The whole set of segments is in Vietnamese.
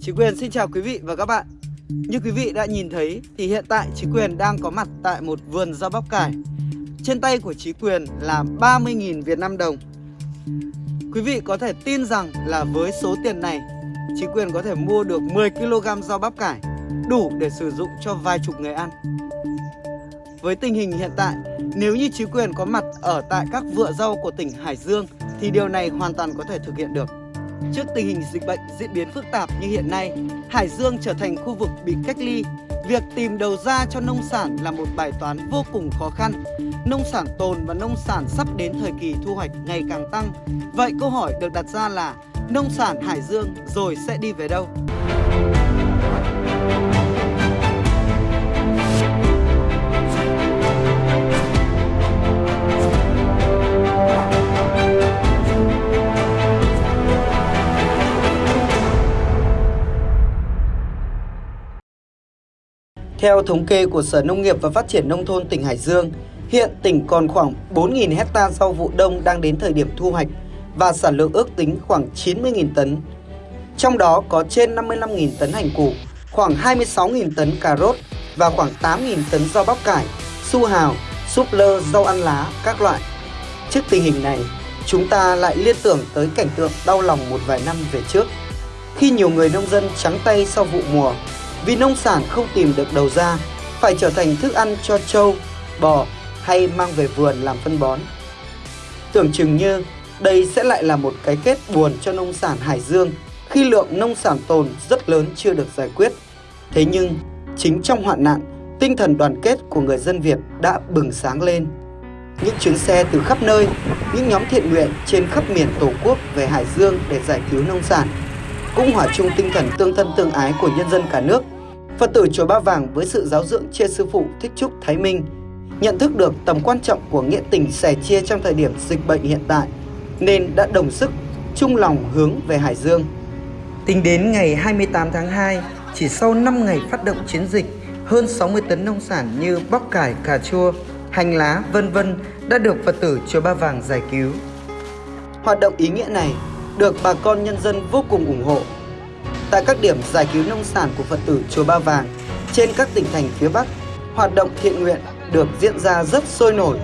Chí quyền xin chào quý vị và các bạn. Như quý vị đã nhìn thấy thì hiện tại Chí quyền đang có mặt tại một vườn rau bắp cải. Trên tay của Chí quyền là 30.000 Việt Nam đồng. Quý vị có thể tin rằng là với số tiền này Chí quyền có thể mua được 10kg rau bắp cải Đủ để sử dụng cho vài chục người ăn. Với tình hình hiện tại Nếu như chính quyền có mặt ở tại các vựa rau của tỉnh Hải Dương Thì điều này hoàn toàn có thể thực hiện được Trước tình hình dịch bệnh diễn biến phức tạp như hiện nay, Hải Dương trở thành khu vực bị cách ly. Việc tìm đầu ra cho nông sản là một bài toán vô cùng khó khăn. Nông sản tồn và nông sản sắp đến thời kỳ thu hoạch ngày càng tăng. Vậy câu hỏi được đặt ra là nông sản Hải Dương rồi sẽ đi về đâu? Theo thống kê của Sở Nông nghiệp và Phát triển Nông thôn tỉnh Hải Dương, hiện tỉnh còn khoảng 4.000 hecta rau vụ đông đang đến thời điểm thu hoạch và sản lượng ước tính khoảng 90.000 tấn. Trong đó có trên 55.000 tấn hành củ, khoảng 26.000 tấn cà rốt và khoảng 8.000 tấn rau bắp cải, su hào, súp lơ, rau ăn lá các loại. Trước tình hình này, chúng ta lại liên tưởng tới cảnh tượng đau lòng một vài năm về trước. Khi nhiều người nông dân trắng tay sau vụ mùa vì nông sản không tìm được đầu ra, phải trở thành thức ăn cho trâu, bò hay mang về vườn làm phân bón. Tưởng chừng như đây sẽ lại là một cái kết buồn cho nông sản Hải Dương khi lượng nông sản tồn rất lớn chưa được giải quyết. Thế nhưng, chính trong hoạn nạn, tinh thần đoàn kết của người dân Việt đã bừng sáng lên. Những chuyến xe từ khắp nơi, những nhóm thiện nguyện trên khắp miền Tổ quốc về Hải Dương để giải cứu nông sản, cũng hòa chung tinh thần tương thân tương ái của nhân dân cả nước Phật tử Chùa Ba Vàng với sự giáo dưỡng chia sư phụ Thích Trúc Thái Minh nhận thức được tầm quan trọng của nghĩa tình sẻ chia trong thời điểm dịch bệnh hiện tại nên đã đồng sức chung lòng hướng về Hải Dương. Tính đến ngày 28 tháng 2, chỉ sau 5 ngày phát động chiến dịch, hơn 60 tấn nông sản như bắp cải, cà chua, hành lá, vân vân đã được Phật tử Chùa Ba Vàng giải cứu. Hoạt động ý nghĩa này được bà con nhân dân vô cùng ủng hộ tại các điểm giải cứu nông sản của Phật tử Chùa Ba Vàng trên các tỉnh thành phía Bắc, hoạt động thiện nguyện được diễn ra rất sôi nổi.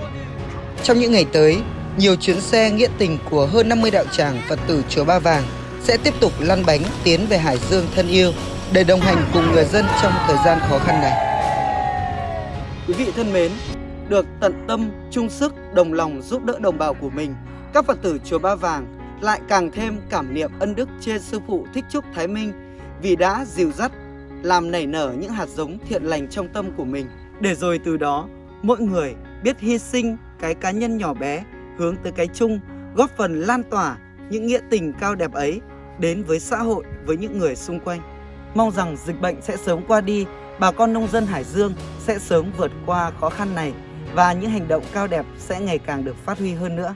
Trong những ngày tới, nhiều chuyến xe nghĩa tình của hơn 50 đạo tràng Phật tử Chùa Ba Vàng sẽ tiếp tục lăn bánh tiến về Hải Dương thân yêu để đồng hành cùng người dân trong thời gian khó khăn này. Quý vị thân mến, được tận tâm, chung sức, đồng lòng giúp đỡ đồng bào của mình, các Phật tử Chùa Ba Vàng lại càng thêm cảm niệm ân đức trên sư phụ Thích Trúc Thái Minh vì đã dìu dắt, làm nảy nở những hạt giống thiện lành trong tâm của mình. Để rồi từ đó, mỗi người biết hy sinh cái cá nhân nhỏ bé hướng tới cái chung, góp phần lan tỏa những nghĩa tình cao đẹp ấy đến với xã hội, với những người xung quanh. Mong rằng dịch bệnh sẽ sớm qua đi, bà con nông dân Hải Dương sẽ sớm vượt qua khó khăn này và những hành động cao đẹp sẽ ngày càng được phát huy hơn nữa.